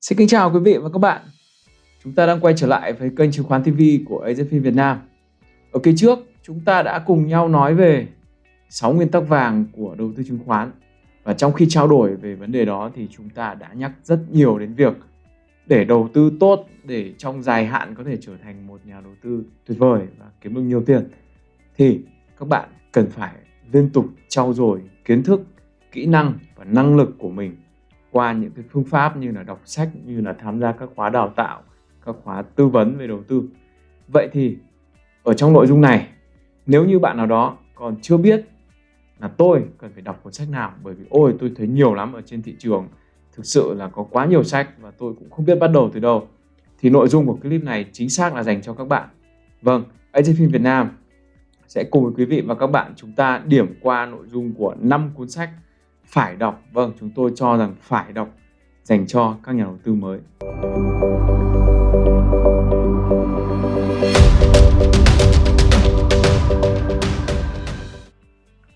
Xin kính chào quý vị và các bạn. Chúng ta đang quay trở lại với kênh chứng khoán TV của AZP Việt Nam. Ở kỳ trước, chúng ta đã cùng nhau nói về 6 nguyên tắc vàng của đầu tư chứng khoán. Và trong khi trao đổi về vấn đề đó thì chúng ta đã nhắc rất nhiều đến việc để đầu tư tốt để trong dài hạn có thể trở thành một nhà đầu tư tuyệt vời và kiếm được nhiều tiền thì các bạn cần phải liên tục trau dồi kiến thức, kỹ năng và năng lực của mình qua những cái phương pháp như là đọc sách, như là tham gia các khóa đào tạo, các khóa tư vấn về đầu tư. Vậy thì, ở trong nội dung này, nếu như bạn nào đó còn chưa biết là tôi cần phải đọc cuốn sách nào, bởi vì ôi, tôi thấy nhiều lắm ở trên thị trường, thực sự là có quá nhiều sách và tôi cũng không biết bắt đầu từ đâu, thì nội dung của clip này chính xác là dành cho các bạn. Vâng Phim Việt Nam sẽ cùng với quý vị và các bạn chúng ta điểm qua nội dung của 5 cuốn sách phải đọc. Vâng chúng tôi cho rằng phải đọc dành cho các nhà đầu tư mới.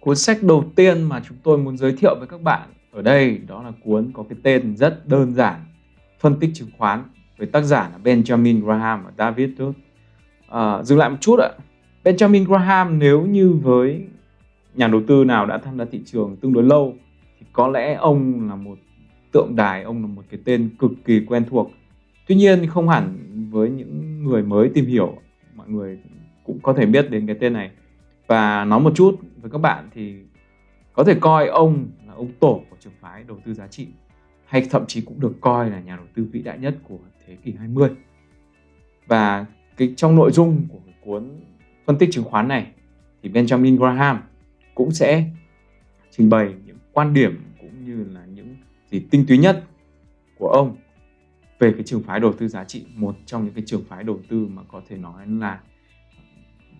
Cuốn sách đầu tiên mà chúng tôi muốn giới thiệu với các bạn ở đây đó là cuốn có cái tên rất đơn giản phân tích chứng khoán với tác giả là Benjamin Graham và David Ruth à, dừng lại một chút ạ. Benjamin Graham nếu như với nhà đầu tư nào đã tham gia thị trường tương đối lâu thì có lẽ ông là một tượng đài, ông là một cái tên cực kỳ quen thuộc. Tuy nhiên không hẳn với những người mới tìm hiểu, mọi người cũng có thể biết đến cái tên này. Và nói một chút với các bạn thì có thể coi ông là ông tổ của trường phái đầu tư giá trị hay thậm chí cũng được coi là nhà đầu tư vĩ đại nhất của thế kỷ 20. Và cái trong nội dung của cuốn phân tích chứng khoán này thì Benjamin Graham cũng sẽ trình bày quan điểm cũng như là những gì tinh túy nhất của ông về cái trường phái đầu tư giá trị một trong những cái trường phái đầu tư mà có thể nói là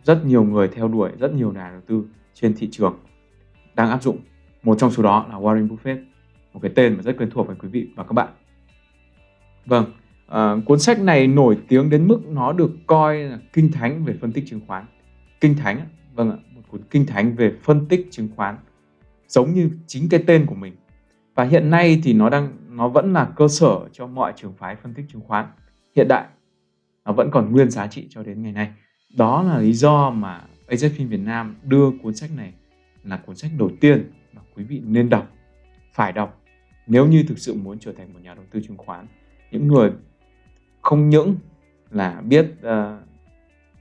rất nhiều người theo đuổi rất nhiều nhà đầu tư trên thị trường đang áp dụng. Một trong số đó là Warren Buffett một cái tên mà rất quen thuộc với quý vị và các bạn. Vâng à, cuốn sách này nổi tiếng đến mức nó được coi là kinh thánh về phân tích chứng khoán. Kinh thánh vâng ạ một cuốn kinh thánh về phân tích chứng khoán giống như chính cái tên của mình. Và hiện nay thì nó đang nó vẫn là cơ sở cho mọi trường phái phân tích chứng khoán hiện đại. Nó vẫn còn nguyên giá trị cho đến ngày nay. Đó là lý do mà AZFIN Việt Nam đưa cuốn sách này là cuốn sách đầu tiên mà quý vị nên đọc phải đọc nếu như thực sự muốn trở thành một nhà đầu tư chứng khoán. Những người không những là biết uh,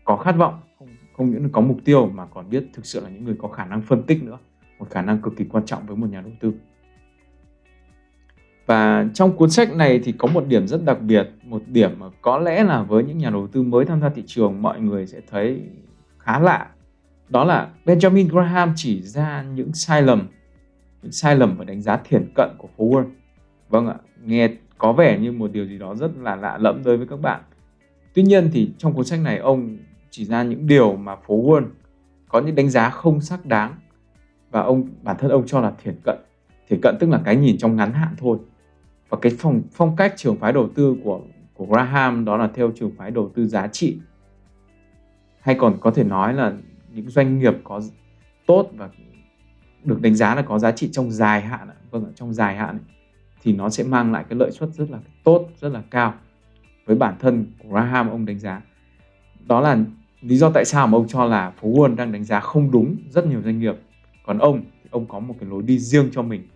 có khát vọng không, không những có mục tiêu mà còn biết thực sự là những người có khả năng phân tích nữa một khả năng cực kỳ quan trọng với một nhà đầu tư. Và trong cuốn sách này thì có một điểm rất đặc biệt, một điểm mà có lẽ là với những nhà đầu tư mới tham gia thị trường, mọi người sẽ thấy khá lạ. Đó là Benjamin Graham chỉ ra những sai lầm, những sai lầm và đánh giá thiển cận của phố vâng ạ, nghe có vẻ như một điều gì đó rất là lạ lẫm đối với các bạn. Tuy nhiên thì trong cuốn sách này, ông chỉ ra những điều mà phố Wall có những đánh giá không xác đáng và ông, bản thân ông cho là thiển cận. Thiển cận tức là cái nhìn trong ngắn hạn thôi. Và cái phong phong cách trường phái đầu tư của của Graham đó là theo trường phái đầu tư giá trị. Hay còn có thể nói là những doanh nghiệp có tốt và được đánh giá là có giá trị trong dài hạn vâng trong dài hạn. Thì nó sẽ mang lại cái lợi suất rất là tốt, rất là cao. Với bản thân của Graham, ông đánh giá. Đó là lý do tại sao mà ông cho là phố Wall đang đánh giá không đúng rất nhiều doanh nghiệp còn ông thì ông có một cái lối đi riêng cho mình.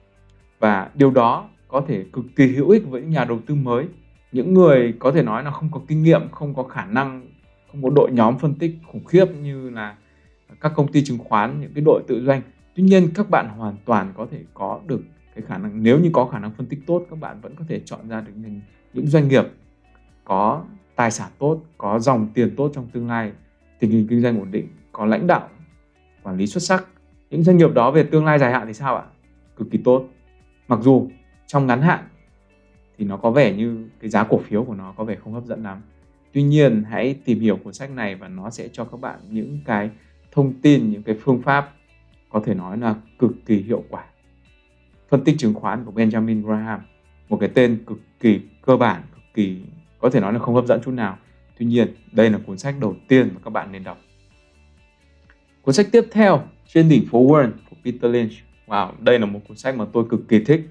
Và điều đó có thể cực kỳ hữu ích với những nhà đầu tư mới. Những người có thể nói là không có kinh nghiệm không có khả năng không có đội nhóm phân tích khủng khiếp như là các công ty chứng khoán những cái đội tự doanh. Tuy nhiên các bạn hoàn toàn có thể có được cái khả năng nếu như có khả năng phân tích tốt các bạn vẫn có thể chọn ra được những, những doanh nghiệp có tài sản tốt có dòng tiền tốt trong tương lai tình hình kinh doanh ổn định có lãnh đạo quản lý xuất sắc những doanh nghiệp đó về tương lai dài hạn thì sao ạ? Cực kỳ tốt. Mặc dù trong ngắn hạn thì nó có vẻ như cái giá cổ phiếu của nó có vẻ không hấp dẫn lắm. Tuy nhiên, hãy tìm hiểu cuốn sách này và nó sẽ cho các bạn những cái thông tin, những cái phương pháp có thể nói là cực kỳ hiệu quả. Phân tích chứng khoán của Benjamin Graham, một cái tên cực kỳ cơ bản, cực kỳ có thể nói là không hấp dẫn chút nào. Tuy nhiên, đây là cuốn sách đầu tiên mà các bạn nên đọc cuốn sách tiếp theo trên đỉnh phố Warren của Peter Lynch. Wow đây là một cuốn sách mà tôi cực kỳ thích.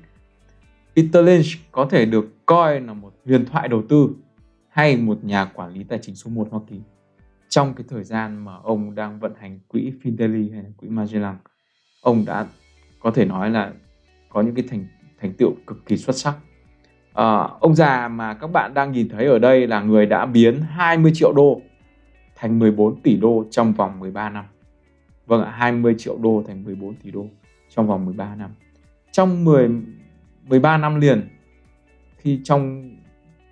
Peter Lynch có thể được coi là một huyền thoại đầu tư hay một nhà quản lý tài chính số 1 Hoa Kỳ trong cái thời gian mà ông đang vận hành quỹ fidelity hay là quỹ Magellan. Ông đã có thể nói là có những cái thành thành tựu cực kỳ xuất sắc. À, ông già mà các bạn đang nhìn thấy ở đây là người đã biến 20 triệu đô thành 14 tỷ đô trong vòng 13 năm vâng ạ 20 triệu đô thành 14 tỷ đô trong vòng 13 năm. Trong 10 13 năm liền, khi trong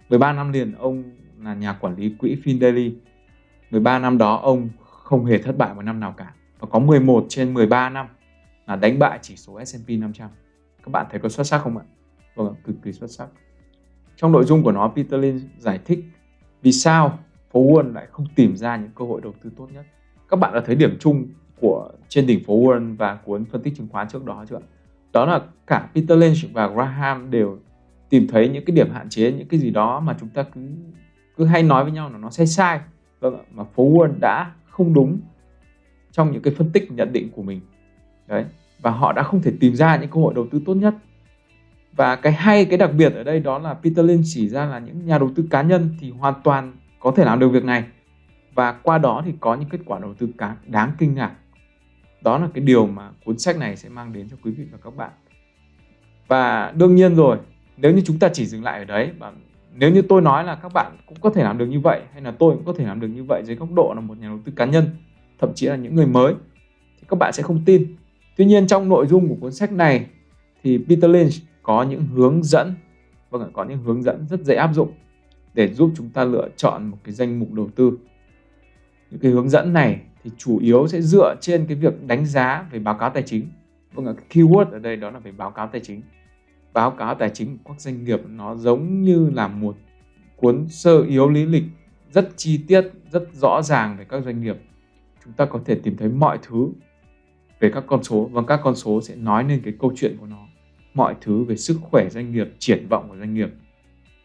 13 năm liền ông là nhà quản lý quỹ Findeli 13 năm đó ông không hề thất bại một năm nào cả. Và có 11 trên 13 năm là đánh bại chỉ số S&P 500 các bạn thấy có xuất sắc không ạ? Vâng cực kỳ xuất sắc. Trong nội dung của nó, Peter Lynch giải thích vì sao phố Wall lại không tìm ra những cơ hội đầu tư tốt nhất. Các bạn đã thấy điểm chung của trên đỉnh phố Warren và cuốn phân tích chứng khoán trước đó chưa đó là cả Peter Lynch và Graham đều tìm thấy những cái điểm hạn chế, những cái gì đó mà chúng ta cứ cứ hay nói với nhau là nó sai sai. Vâng mà phố Wall đã không đúng trong những cái phân tích nhận định của mình. Đấy, và họ đã không thể tìm ra những cơ hội đầu tư tốt nhất. Và cái hay, cái đặc biệt ở đây đó là Peter Lynch chỉ ra là những nhà đầu tư cá nhân thì hoàn toàn có thể làm được việc này. Và qua đó thì có những kết quả đầu tư cá, đáng kinh ngạc đó là cái điều mà cuốn sách này sẽ mang đến cho quý vị và các bạn. Và đương nhiên rồi, nếu như chúng ta chỉ dừng lại ở đấy, và nếu như tôi nói là các bạn cũng có thể làm được như vậy, hay là tôi cũng có thể làm được như vậy dưới góc độ là một nhà đầu tư cá nhân, thậm chí là những người mới, thì các bạn sẽ không tin. Tuy nhiên trong nội dung của cuốn sách này thì Peter Lynch có những hướng dẫn vâng có những hướng dẫn rất dễ áp dụng để giúp chúng ta lựa chọn một cái danh mục đầu tư. Những cái hướng dẫn này thì chủ yếu sẽ dựa trên cái việc đánh giá về báo cáo tài chính. Vâng ạ keyword ở đây đó là về báo cáo tài chính. Báo cáo tài chính của các doanh nghiệp nó giống như là một cuốn sơ yếu lý lịch rất chi tiết, rất rõ ràng về các doanh nghiệp. Chúng ta có thể tìm thấy mọi thứ về các con số và các con số sẽ nói lên cái câu chuyện của nó. Mọi thứ về sức khỏe doanh nghiệp, triển vọng của doanh nghiệp.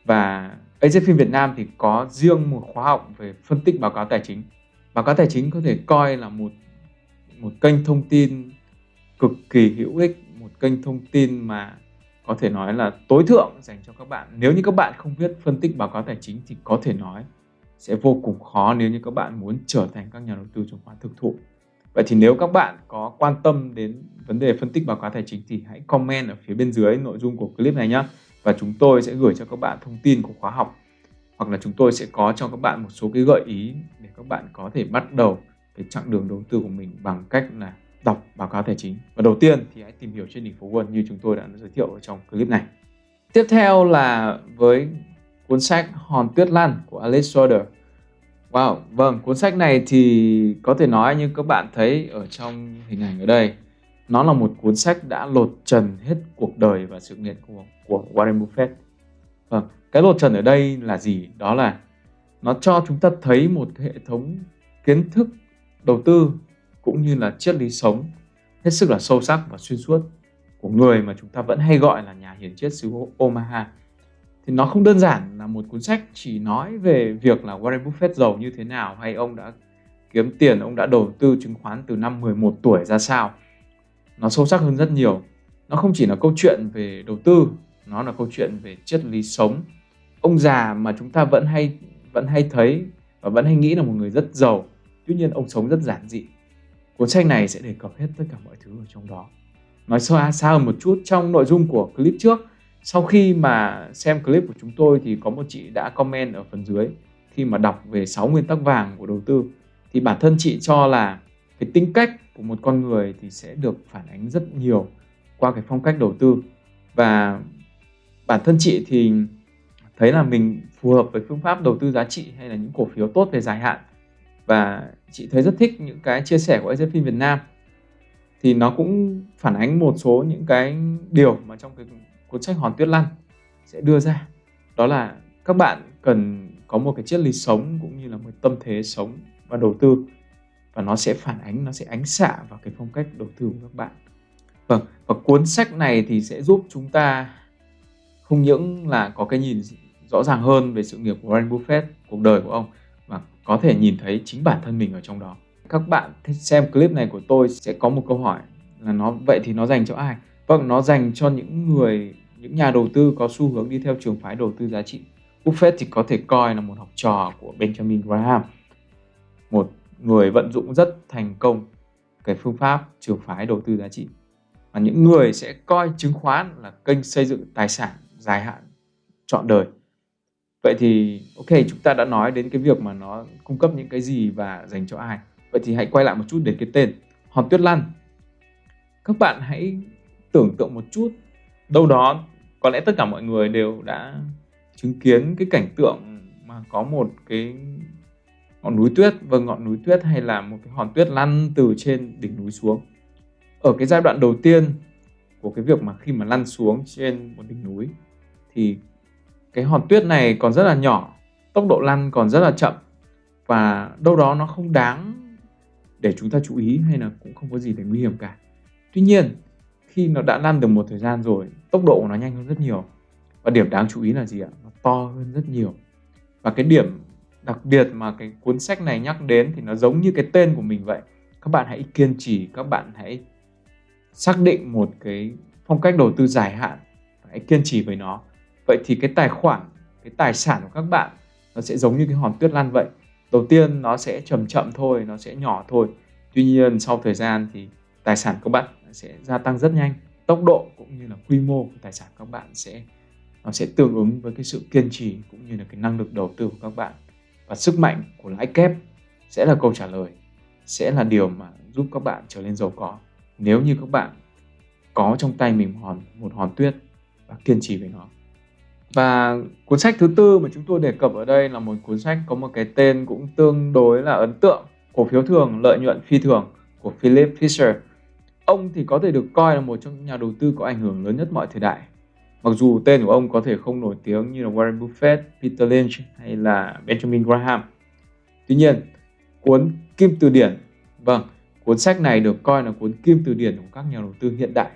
Và AZFIN Việt Nam thì có riêng một khóa học về phân tích báo cáo tài chính báo cáo tài chính có thể coi là một một kênh thông tin cực kỳ hữu ích, một kênh thông tin mà có thể nói là tối thượng dành cho các bạn. Nếu như các bạn không biết phân tích báo cáo tài chính thì có thể nói sẽ vô cùng khó nếu như các bạn muốn trở thành các nhà đầu tư chứng khoán thực thụ. Vậy thì nếu các bạn có quan tâm đến vấn đề phân tích báo cáo tài chính thì hãy comment ở phía bên dưới nội dung của clip này nhé và chúng tôi sẽ gửi cho các bạn thông tin của khóa học hoặc là chúng tôi sẽ có cho các bạn một số cái gợi ý để các bạn có thể bắt đầu cái chặng đường đầu tư của mình bằng cách là đọc báo cáo tài chính. Và đầu tiên thì hãy tìm hiểu trên đỉnh phố Wall như chúng tôi đã giới thiệu ở trong clip này. Tiếp theo là với cuốn sách Hòn Tuyết Lan của Alex Schroeder. Wow, vâng, cuốn sách này thì có thể nói như các bạn thấy ở trong hình ảnh ở đây nó là một cuốn sách đã lột trần hết cuộc đời và sự nghiệp của, của Warren Buffett. Vâng, cái lột trần ở đây là gì? Đó là nó cho chúng ta thấy một hệ thống kiến thức đầu tư cũng như là triết lý sống hết sức là sâu sắc và xuyên suốt của người mà chúng ta vẫn hay gọi là nhà hiền triết xứ Omaha thì nó không đơn giản là một cuốn sách chỉ nói về việc là Warren Buffett giàu như thế nào hay ông đã kiếm tiền, ông đã đầu tư chứng khoán từ năm 11 tuổi ra sao. Nó sâu sắc hơn rất nhiều. Nó không chỉ là câu chuyện về đầu tư, nó là câu chuyện về triết lý sống. Ông già mà chúng ta vẫn hay vẫn hay thấy và vẫn hay nghĩ là một người rất giàu. Tuy nhiên ông sống rất giản dị. Cuốn sách này sẽ đề cập hết tất cả mọi thứ ở trong đó. Nói xa xa hơn một chút, trong nội dung của clip trước, sau khi mà xem clip của chúng tôi thì có một chị đã comment ở phần dưới khi mà đọc về 6 nguyên tắc vàng của đầu tư, thì bản thân chị cho là cái tính cách của một con người thì sẽ được phản ánh rất nhiều qua cái phong cách đầu tư và bản thân chị thì thấy là mình phù hợp với phương pháp đầu tư giá trị hay là những cổ phiếu tốt về dài hạn. Và chị thấy rất thích những cái chia sẻ của AZFIN Việt Nam. Thì nó cũng phản ánh một số những cái điều mà trong cái cuốn sách Hòn Tuyết Lăn sẽ đưa ra. Đó là các bạn cần có một cái triết lý sống cũng như là một tâm thế sống và đầu tư. Và nó sẽ phản ánh, nó sẽ ánh xạ vào cái phong cách đầu tư của các bạn. Vâng và cuốn sách này thì sẽ giúp chúng ta không những là có cái nhìn rõ ràng hơn về sự nghiệp của Warren Buffett cuộc đời của ông và có thể nhìn thấy chính bản thân mình ở trong đó các bạn xem clip này của tôi sẽ có một câu hỏi là nó vậy thì nó dành cho ai vâng nó dành cho những người những nhà đầu tư có xu hướng đi theo trường phái đầu tư giá trị Buffett thì có thể coi là một học trò của Benjamin Graham, một người vận dụng rất thành công cái phương pháp trường phái đầu tư giá trị. Và những người sẽ coi chứng khoán là kênh xây dựng tài sản dài hạn trọn đời. Vậy thì, ok, chúng ta đã nói đến cái việc mà nó cung cấp những cái gì và dành cho ai. Vậy thì hãy quay lại một chút đến cái tên, Hòn Tuyết Lăn. Các bạn hãy tưởng tượng một chút, đâu đó có lẽ tất cả mọi người đều đã chứng kiến cái cảnh tượng mà có một cái ngọn núi tuyết vâng ngọn núi tuyết hay là một cái hòn tuyết lăn từ trên đỉnh núi xuống ở cái giai đoạn đầu tiên của cái việc mà khi mà lăn xuống trên một đỉnh núi, thì cái hòn tuyết này còn rất là nhỏ, tốc độ lăn còn rất là chậm, và đâu đó nó không đáng để chúng ta chú ý hay là cũng không có gì để nguy hiểm cả. Tuy nhiên, khi nó đã lăn được một thời gian rồi, tốc độ của nó nhanh hơn rất nhiều. Và điểm đáng chú ý là gì ạ? Nó to hơn rất nhiều. Và cái điểm đặc biệt mà cái cuốn sách này nhắc đến thì nó giống như cái tên của mình vậy. Các bạn hãy kiên trì, các bạn hãy xác định một cái phong cách đầu tư dài hạn hãy kiên trì với nó vậy thì cái tài khoản, cái tài sản của các bạn nó sẽ giống như cái hòn tuyết lăn vậy. Đầu tiên nó sẽ chậm chậm thôi, nó sẽ nhỏ thôi. Tuy nhiên sau thời gian thì tài sản của bạn sẽ gia tăng rất nhanh. Tốc độ cũng như là quy mô của tài sản các bạn sẽ, nó sẽ tương ứng với cái sự kiên trì cũng như là cái năng lực đầu tư của các bạn. Và sức mạnh của lãi kép sẽ là câu trả lời, sẽ là điều mà giúp các bạn trở nên giàu có. Nếu như các bạn có trong tay mình hòn, một hòn tuyết và kiên trì với nó và cuốn sách thứ tư mà chúng tôi đề cập ở đây là một cuốn sách có một cái tên cũng tương đối là ấn tượng cổ phiếu thường lợi nhuận phi thường của Philip Fisher ông thì có thể được coi là một trong những nhà đầu tư có ảnh hưởng lớn nhất mọi thời đại Mặc dù tên của ông có thể không nổi tiếng như là Warren Buffett, Peter Lynch hay là Benjamin Graham. Tuy nhiên, cuốn Kim Từ Điển, vâng, cuốn sách này được coi là cuốn Kim Từ Điển của các nhà đầu tư hiện đại.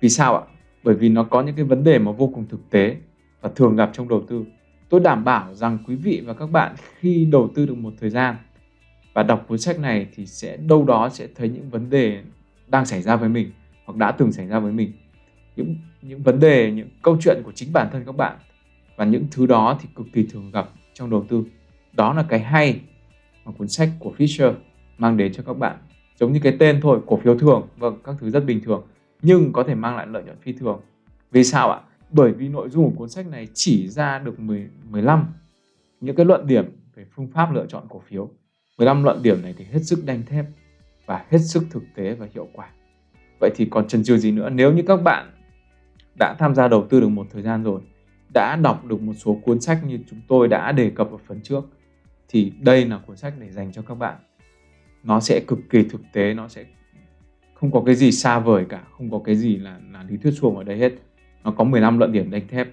Vì sao ạ? Bởi vì nó có những cái vấn đề mà vô cùng thực tế và thường gặp trong đầu tư. Tôi đảm bảo rằng quý vị và các bạn khi đầu tư được một thời gian và đọc cuốn sách này thì sẽ, đâu đó sẽ thấy những vấn đề đang xảy ra với mình hoặc đã từng xảy ra với mình. Những những vấn đề, những câu chuyện của chính bản thân các bạn và những thứ đó thì cực kỳ thường gặp trong đầu tư. Đó là cái hay mà cuốn sách của Fisher mang đến cho các bạn. Giống như cái tên thôi, cổ phiếu thường. Vâng các thứ rất bình thường nhưng có thể mang lại lợi nhuận phi thường. Vì sao ạ? Bởi vì nội dung của cuốn sách này chỉ ra được 10, 15 những cái luận điểm về phương pháp lựa chọn cổ phiếu. 15 luận điểm này thì hết sức đanh thép và hết sức thực tế và hiệu quả. Vậy thì còn chần chừ gì nữa? Nếu như các bạn đã tham gia đầu tư được một thời gian rồi đã đọc được một số cuốn sách như chúng tôi đã đề cập ở phần trước thì đây là cuốn sách để dành cho các bạn. Nó sẽ cực kỳ thực tế nó sẽ không có cái gì xa vời cả không có cái gì là, là lý thuyết suông ở đây hết nó có 15 luận điểm đánh thép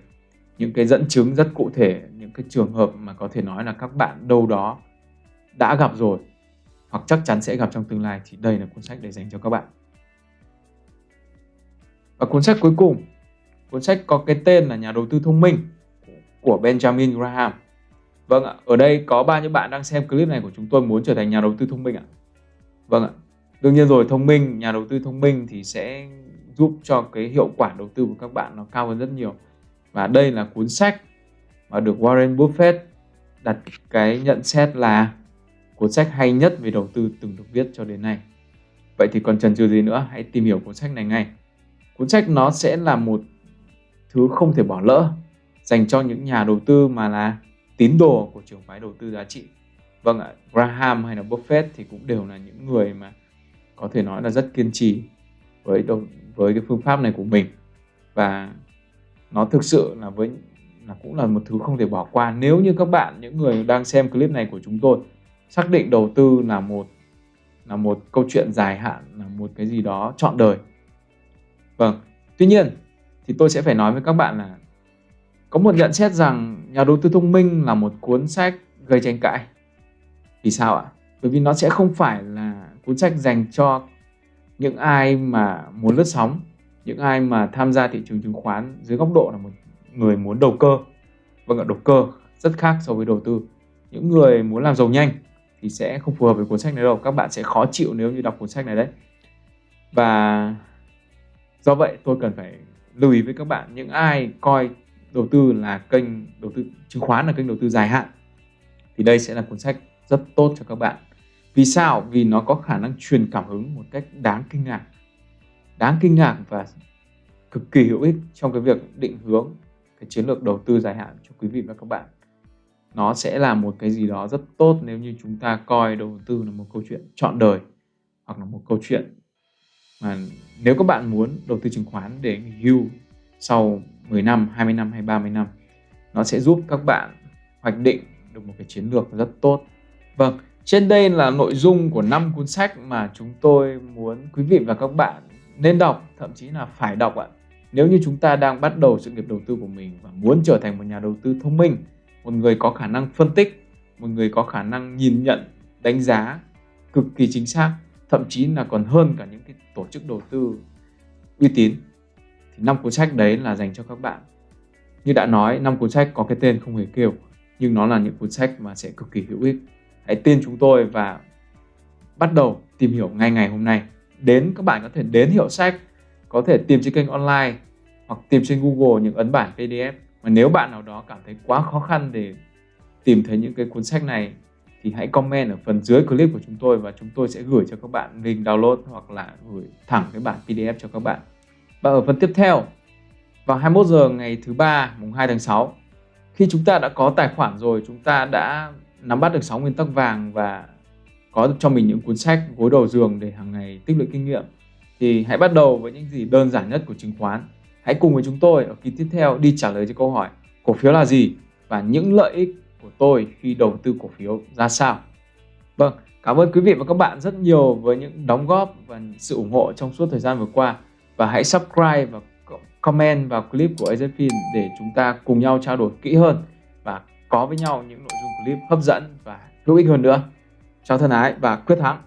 những cái dẫn chứng rất cụ thể những cái trường hợp mà có thể nói là các bạn đâu đó đã gặp rồi hoặc chắc chắn sẽ gặp trong tương lai thì đây là cuốn sách để dành cho các bạn và cuốn sách cuối cùng Cuốn sách có cái tên là Nhà đầu tư thông minh của Benjamin Graham. Vâng ạ, ở đây có bao nhiêu bạn đang xem clip này của chúng tôi muốn trở thành nhà đầu tư thông minh ạ? Vâng ạ. Đương nhiên rồi, thông minh, nhà đầu tư thông minh thì sẽ giúp cho cái hiệu quả đầu tư của các bạn nó cao hơn rất nhiều. Và đây là cuốn sách mà được Warren Buffett đặt cái nhận xét là cuốn sách hay nhất về đầu tư từng được viết cho đến nay. Vậy thì còn chần chừ gì nữa, hãy tìm hiểu cuốn sách này ngay. Cuốn sách nó sẽ là một thứ không thể bỏ lỡ dành cho những nhà đầu tư mà là tín đồ của trường phái đầu tư giá trị. Vâng ạ, Graham hay là Buffett thì cũng đều là những người mà có thể nói là rất kiên trì với đầu, với cái phương pháp này của mình. Và nó thực sự là với là cũng là một thứ không thể bỏ qua. Nếu như các bạn những người đang xem clip này của chúng tôi xác định đầu tư là một là một câu chuyện dài hạn là một cái gì đó trọn đời. Vâng tuy nhiên thì tôi sẽ phải nói với các bạn là có một nhận xét rằng nhà đầu tư thông minh là một cuốn sách gây tranh cãi. Vì sao ạ? Bởi vì nó sẽ không phải là cuốn sách dành cho những ai mà muốn lướt sóng, những ai mà tham gia thị trường chứng khoán dưới góc độ là một người muốn đầu cơ. Vâng ạ, đầu cơ rất khác so với đầu tư. Những người muốn làm giàu nhanh thì sẽ không phù hợp với cuốn sách này đâu. Các bạn sẽ khó chịu nếu như đọc cuốn sách này đấy. Và do vậy tôi cần phải lưu ý với các bạn, những ai coi đầu tư là kênh đầu tư, chứng khoán là kênh đầu tư dài hạn thì đây sẽ là cuốn sách rất tốt cho các bạn. Vì sao? Vì nó có khả năng truyền cảm hứng một cách đáng kinh ngạc. Đáng kinh ngạc và cực kỳ hữu ích trong cái việc định hướng cái chiến lược đầu tư dài hạn cho quý vị và các bạn. Nó sẽ là một cái gì đó rất tốt nếu như chúng ta coi đầu tư là một câu chuyện chọn đời hoặc là một câu chuyện mà nếu các bạn muốn đầu tư chứng khoán để nghỉ hưu sau 10 năm, 20 năm hay 30 năm nó sẽ giúp các bạn hoạch định được một cái chiến lược rất tốt. Vâng, trên đây là nội dung của năm cuốn sách mà chúng tôi muốn quý vị và các bạn nên đọc, thậm chí là phải đọc ạ. Nếu như chúng ta đang bắt đầu sự nghiệp đầu tư của mình và muốn trở thành một nhà đầu tư thông minh, một người có khả năng phân tích, một người có khả năng nhìn nhận, đánh giá cực kỳ chính xác, thậm chí là còn hơn cả những cái tổ chức đầu tư uy tín thì năm cuốn sách đấy là dành cho các bạn. Như đã nói, năm cuốn sách có cái tên không hề kêu, nhưng nó là những cuốn sách mà sẽ cực kỳ hữu ích. Hãy tin chúng tôi và bắt đầu tìm hiểu ngay ngày hôm nay. Đến các bạn có thể đến hiệu sách, có thể tìm trên kênh online hoặc tìm trên Google những ấn bản PDF. Mà nếu bạn nào đó cảm thấy quá khó khăn để tìm thấy những cái cuốn sách này thì hãy comment ở phần dưới clip của chúng tôi và chúng tôi sẽ gửi cho các bạn link download hoặc là gửi thẳng cái bản PDF cho các bạn. Và ở phần tiếp theo, vào 21 giờ ngày thứ ba mùng 2 tháng 6, khi chúng ta đã có tài khoản rồi, chúng ta đã nắm bắt được 6 nguyên tắc vàng và có cho mình những cuốn sách gối đầu giường để hàng ngày tích lũy kinh nghiệm thì hãy bắt đầu với những gì đơn giản nhất của chứng khoán. Hãy cùng với chúng tôi ở kỳ tiếp theo đi trả lời cho câu hỏi cổ phiếu là gì và những lợi ích của tôi khi đầu tư cổ phiếu ra sao. Vâng, cảm ơn quý vị và các bạn rất nhiều với những đóng góp và sự ủng hộ trong suốt thời gian vừa qua và hãy subscribe và comment vào clip của AZFIN để chúng ta cùng nhau trao đổi kỹ hơn và có với nhau những nội dung clip hấp dẫn và hữu ích hơn nữa. Chào thân ái và quyết thắng!